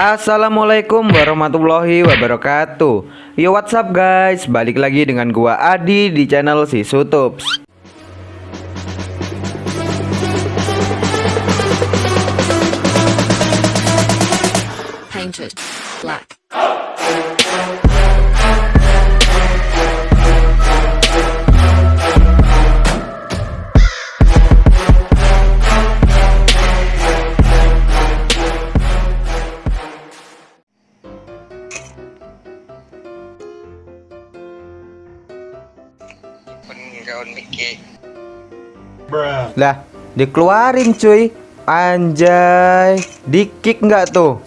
Assalamualaikum warahmatullahi wabarakatuh. Yo what's up guys? Balik lagi dengan gua Adi di channel si Sutups. Painted black. Mickey. Lah dikeluarin cuy. Anjay. Di kick nggak tuh?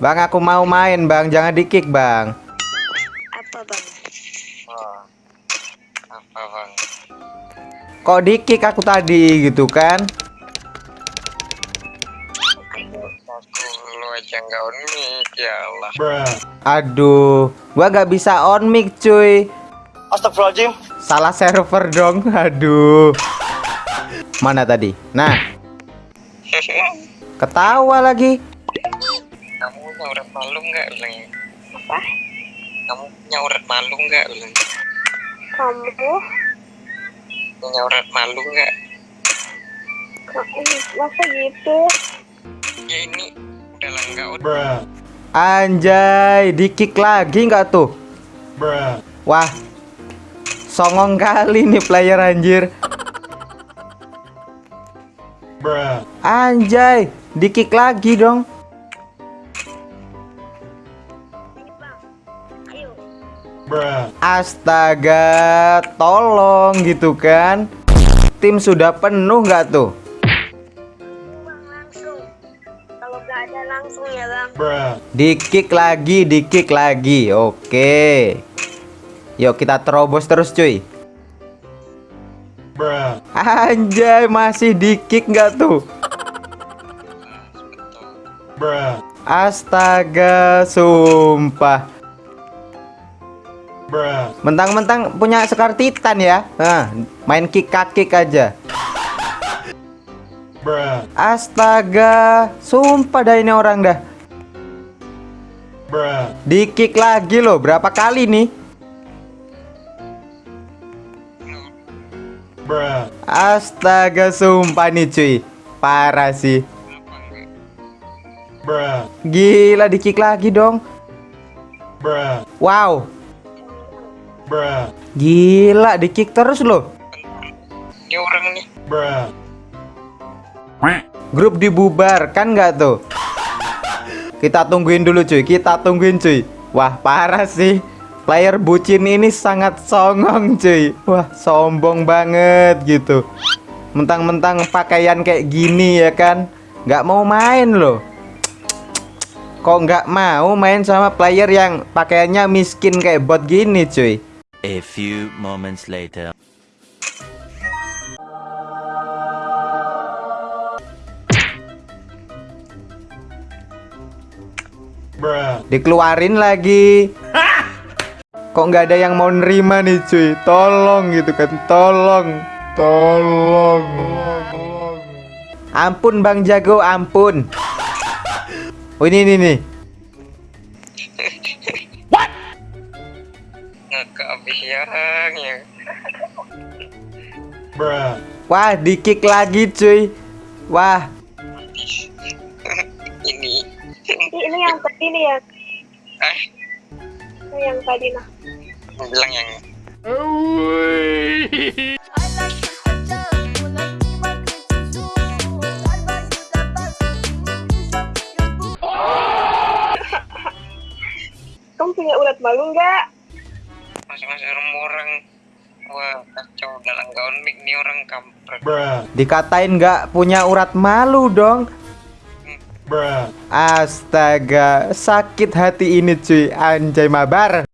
Bang aku mau main bang. Jangan di kick bang. Apa bang? oh. apa bang? Kok di kick aku tadi gitu kan? Aku lu aja gaun Mickey ya Allah. Aduh. Gua nggak bisa on mic cuy Astagfirullahaladzim. Salah server dong Aduh. Mana tadi? Nah. Ketawa lagi. Kamu punya urat malu nggak ulang Apa? kamu punya urat malu nggak ulang Kamu? punya urat malu nggak? Masa gitu? ya ini udah lah gaun Anjay Di kick lagi nggak tuh? Wah Songong kali nih player anjir Anjay Di kick lagi dong. Astaga Tolong gitu kan Tim sudah penuh nggak tuh Bang langsung. Kalau nggak ada langsung bang. Di kick lagi Di kick lagi Oke Yuk kita terobos terus cuy. Anjay masih di kick nggak tuh? Astaga sumpah. Mentang-mentang punya sekar titan ya. Nah, Main kick kick aja. Astaga Sumpah dah ini orang dah. Di kick lagi loh Berapa kali nih Astaga sumpah nih cuy. Parah sih. Gila di kick lagi dong. Wow. Gila di kick terus loh. Ini orang nih. Grup dibubarkan nggak tuh? Kita tungguin dulu cuy. Kita tungguin cuy. Wah parah sih Player bucin ini sangat songong cuy. Wah sombong banget gitu. Mentang-mentang pakaian kayak gini ya kan? Nggak mau main loh. Kok nggak mau main sama player yang pakaiannya miskin kayak bot gini cuy? A few moments later. Dikeluarin lagi Kok nggak ada yang mau nerima nih cuy? Tolong gitu kan Tolong. Tolong. Ampun Bang Jago ampun. Oh ini ini nih ngakak habis yang ya Wah di kick lagi cuy. Wah. Ini. Ini yang tadi nih ya. ah Yang tadi nah. aku bilang yang Kamu punya urat malu nggak? masing-masing orang wah kacau. Dalam gaun Mick nih orang kampret. Dikatain nggak punya urat malu dong Astaga Sakit hati ini cuy. Anjay mabar.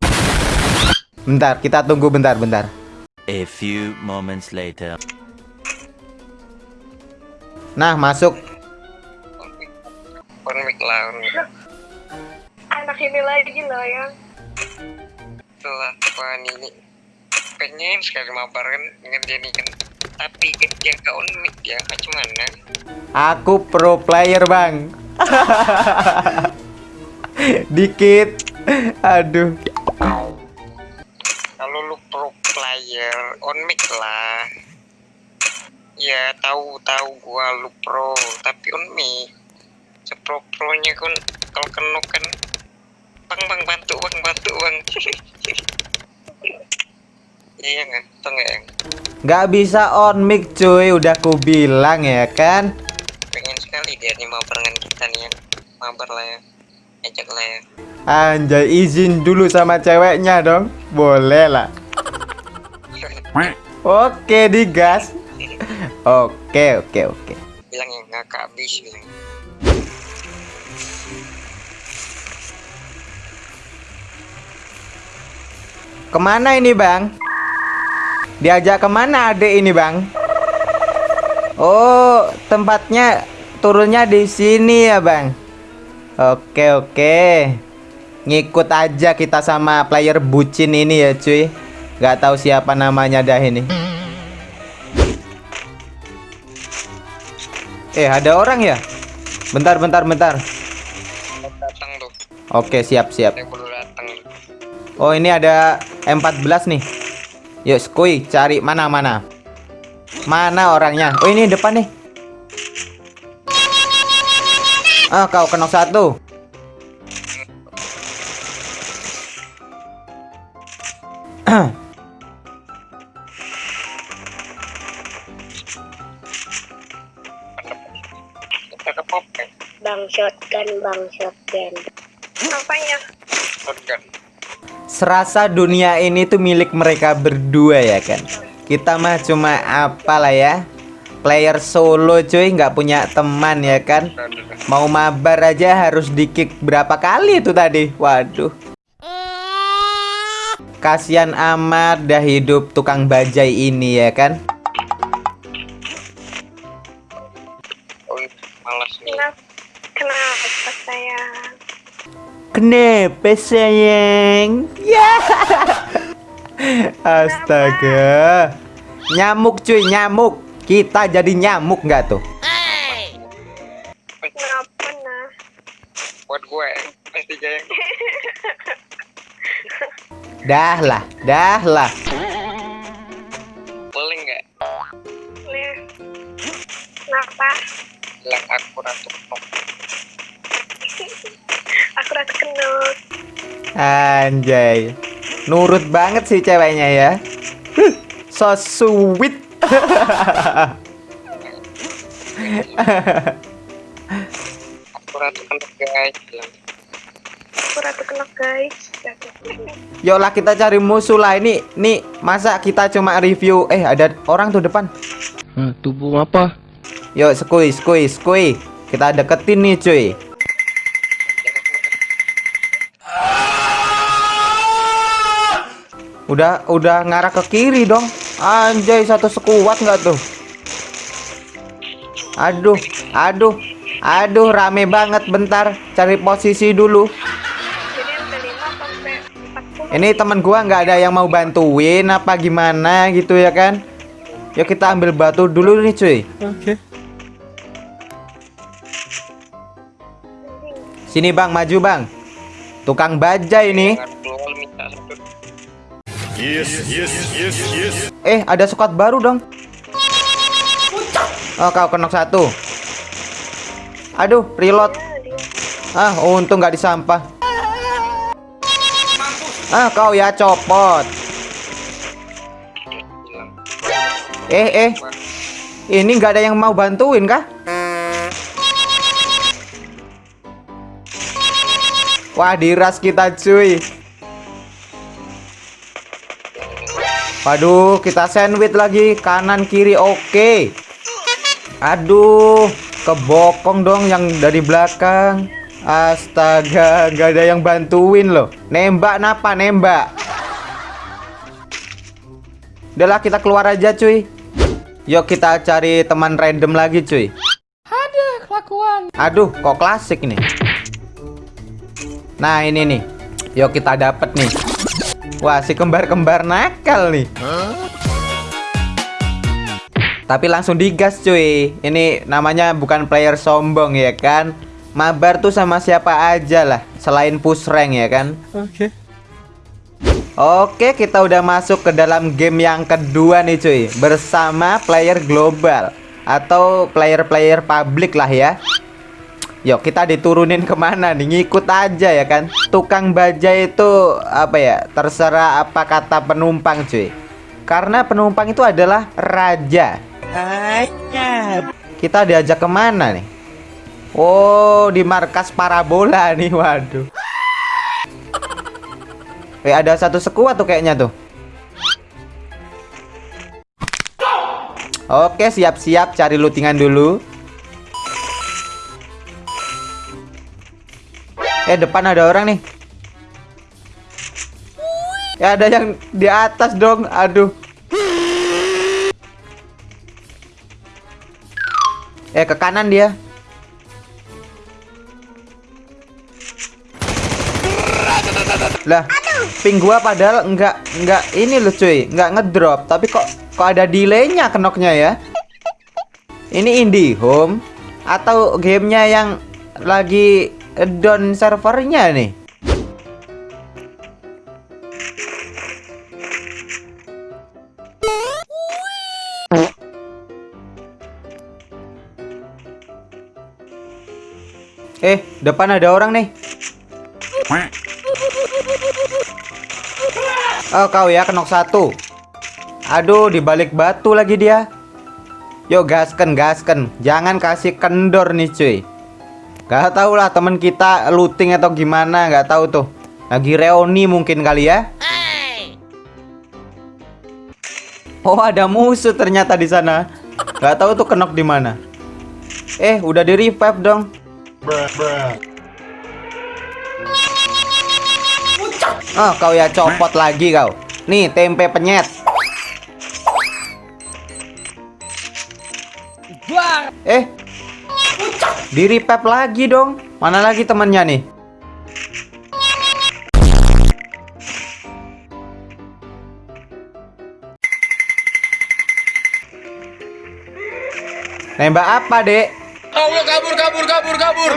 Bentar kita tunggu bentar bentar. A few moments later. Nah masuk. Gaun Mick lah Anak ini lagi loh yang. setelah ini? Pengen sekali mabar kan ngerjain kan tapi kan dia gaun Mick ya macam mana Aku pro player bang Dikit. Aduh. Kalau lu pro player, on mic lah. Ya tahu tahu gua lu pro, tapi on mic. Sepro pronya kan kalau kena kan bang bang bantu bang bantu bang. iya nggak, tuh nggak Nggak bisa on mic cuy, udah ku bilang ya kan. pengen sekali dia nih dengan kita nih yang mabar lah ya, ajak lah ya. Anjay, izin dulu sama ceweknya dong. Boleh lah. Oke, digas. Oke, oke, oke. bilang yang ngakak habis bilang. Ke mana ini bang? Diajak ke mana adik ini bang? Oh, tempatnya turunnya di sini ya bang. Oke oke. Ngikut aja kita sama player bucin ini ya cuy. Gak tahu siapa namanya dah ini. Eh ada orang ya? Bentar bentar bentar. Datang tuh, Oke siap siap. Oh ini ada M14 nih Yuk skui cari mana mana Mana orangnya Oh ini depan nih Ah kau kena satu kan, Bang shotgun, bang shotgun. Apanya? shotgun. Serasa dunia ini tuh milik mereka berdua ya kan Kita mah cuma apalah ya Player solo cuy nggak punya teman ya kan. Mau mabar aja harus di kick berapa kali itu tadi Waduh Kasihan amat dah hidup tukang bajai ini ya kan Oh, malas nih. Kenapa? Kenapa sayang? Kenapa sayang? Ya. Astaga. Nyamuk cuy, nyamuk. Kita jadi nyamuk nggak tuh? Kenapa nah? Buat gue, pasti jaya. Dah lah, dah lah. Anjay. Nurut banget sih ceweknya ya. Huh, So sweet. Aku ratu knop guys. Aku. Yolah kita cari musuh lah ini. Nih, masa kita cuma review eh ada orang tuh depan. Hah, tubuh apa? Yuk, skui, skui, skui. Kita deketin nih, cuy. Udah, udah ngarah ke kiri dong. Anjay, satu sekuat nggak tuh? Aduh, aduh, aduh, rame banget. Bentar, cari posisi dulu. Jadi yang kelima sampai 40. Ini teman gua nggak ada yang mau bantuin apa gimana gitu ya kan? Yuk kita ambil batu dulu nih, cuy. Sini bang, maju bang. Tukang baja ini. Jangan keluar minta satu. Eh, ada squad baru dong. Oh, kau kenok satu. Aduh, reload. Ah, untung nggak disampah. Ah, kau ya copot. Eh, eh. Ini nggak ada yang mau bantuin kah? Wah, diras kita cuy. Waduh, kita sandwich lagi kanan kiri oke. Aduh, kebokong dong yang dari belakang. Astaga, nggak ada yang bantuin loh. Nembak napa nembak? Udahlah kita keluar aja cuy. Yuk kita cari teman random lagi cuy. Aduh, kelakuan. Aduh, kok klasik nih. Nah, ini nih. Yuk kita dapet nih. Wah, si kembar-kembar nakal nih. Tapi langsung digas cuy. Ini namanya bukan player sombong ya kan? mabar tuh sama siapa aja lah selain push rank ya kan. Oke. Oke, kita udah masuk ke dalam game yang kedua nih cuy Bersama player global Atau player-player publik lah ya Yuk kita diturunin ke mana nih? Ngikut aja ya kan? Tukang baja itu apa ya Terserah apa kata penumpang cuy. Karena penumpang itu adalah raja. Kita diajak ke mana nih? Oh di markas parabola nih waduh. Eh ada satu sekuat tuh kayaknya tuh. Oke siap-siap cari lootingan dulu. Eh depan ada orang nih. Ya ada yang di atas dong. Aduh. Eh ke kanan dia. Lah, ping gua padahal enggak enggak ini loh cuy, enggak ngedrop, tapi kok kok ada delaynya kenoknya ya? Ini indie home atau gamenya yang lagi down servernya nih? Eh, depan ada orang nih. Oh kau ya kenok satu Aduh dibalik batu lagi dia Yuk gasken gasken Jangan kasih kendor nih cuy Gak tau lah temen kita looting atau gimana Gak tahu tuh Lagi reuni mungkin kali ya Oh ada musuh ternyata di sana Gak tahu tuh kenok di mana Eh udah di revive dong Oh, kau ya copot lagi kau. Nih, tempe penyet. Eh. Di revive lagi dong. Mana lagi temannya nih? Nembak apa, Dek? Allah kabur kabur kabur kabur.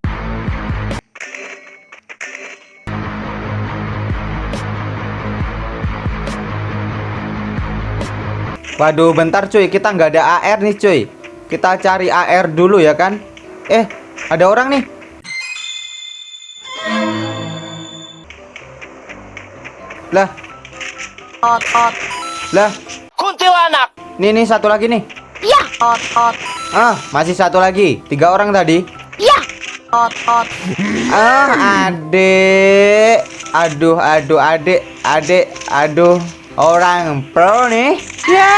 Waduh, bentar cuy, kita nggak ada AR nih cuy. Kita cari AR dulu ya kan. Eh, ada orang nih. Lah. Lah. Kuntilanak. Nih nih satu lagi nih. Ya. Ot ot. Ah, masih satu lagi. Tiga orang tadi. Ya. Ot ot. Ah, adek. Aduh, aduh, adek, adek, aduh. Orang pro nih. Ya.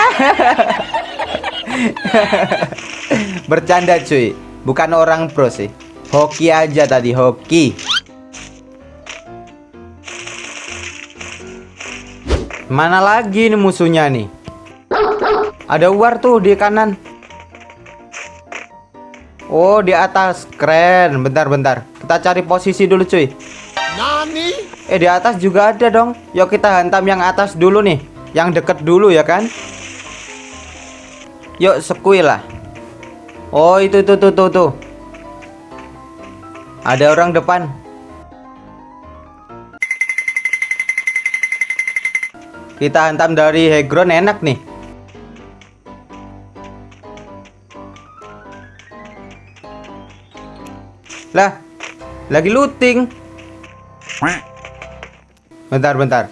Bercanda cuy. Bukan orang pro sih. Hoki aja tadi, hoki. Mana lagi nih musuhnya nih? Ada war tuh di kanan. Oh, di atas. Keren. Bentar, bentar. Kita cari posisi dulu, cuy. Eh, di atas juga ada dong. Yuk kita hantam yang atas dulu nih. Yang deket dulu ya kan? Yuk, sekui lah. Oh, itu tuh tuh tuh tuh. Ada orang depan. Kita hantam dari high ground enak nih. Lah, lagi looting. Bentar, bentar.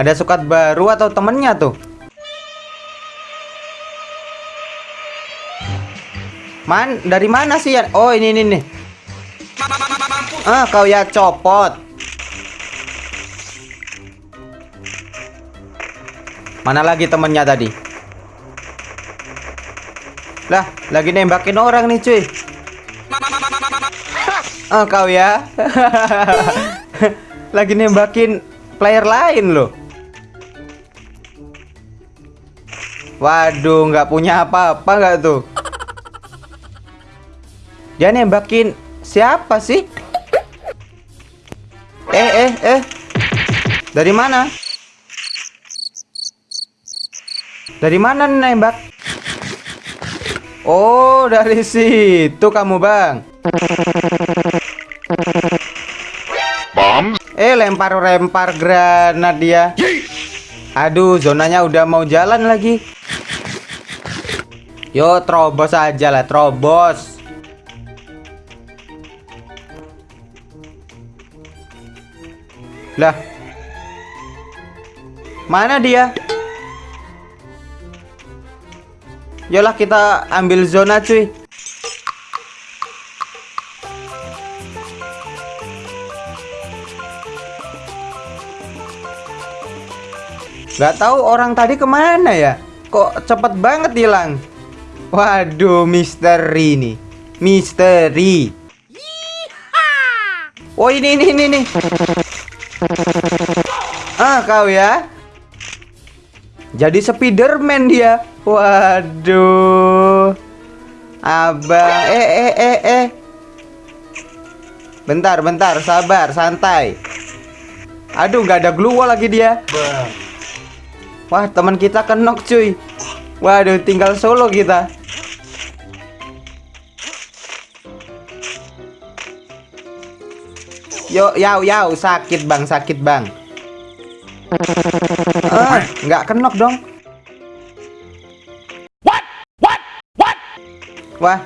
Ada sukat baru atau temennya tuh? Man, dari mana sih ya? Oh, ini ini nih. Ah, kau ya copot. Mana lagi temennya tadi? Lah, lagi nembakin orang nih, cuy. Oh, kau ya. lagi nembakin player lain loh. Waduh, nggak punya apa-apa nggak tuh? Dia nembakin siapa sih? Eh, eh, eh. Dari mana? Dari mana nembak? Oh, dari situ kamu, Bang. Eh lempar-lempar granat dia. Aduh, zonanya udah mau jalan lagi. Yo, terobos aja lah, terobos. Lah. Mana dia? Yolah kita ambil zona cuy. Gak tahu orang tadi ke mana ya? Kok cepet banget hilang? Waduh, misteri nih. Misteri. Oh ini ini ini nih. Ah kau ya. Jadi Spiderman dia. Waduh. Abang, eh eh eh eh. Bentar, bentar, sabar, santai. Aduh, nggak ada glue wall lagi dia. Wah, teman kita kenok cuy. Waduh, tinggal solo kita. Yo, yau, yau, sakit bang, sakit bang. Ah, nggak kenok dong. Wah,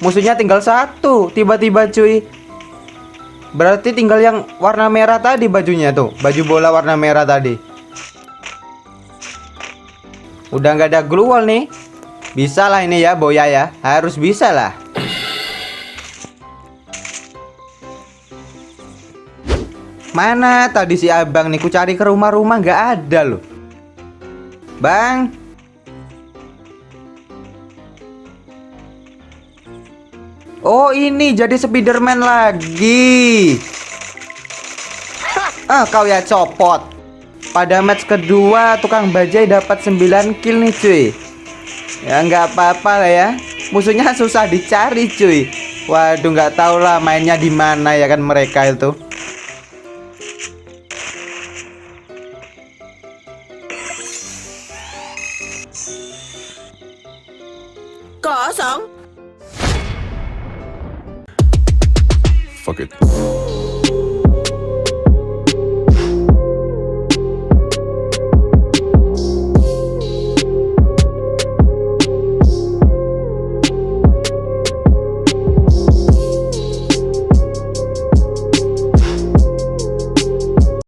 musuhnya tinggal satu. Tiba-tiba cuy. Berarti tinggal yang warna merah tadi bajunya tuh, baju bola warna merah tadi. Udah nggak ada glue wall nih. Bisa lah ini ya, Boya ya. Harus bisa lah. Mana tadi si abang nih? Ku cari ke rumah-rumah nggak ada loh. Bang. Oh ini jadi Spiderman lagi. Ah kau ya copot. Pada match kedua tukang bajai dapat 9 kill nih cuy. Ya nggak apa-apa lah ya. Musuhnya susah dicari cuy. Waduh nggak tahu lah mainnya di mana ya kan mereka itu. Fuck it.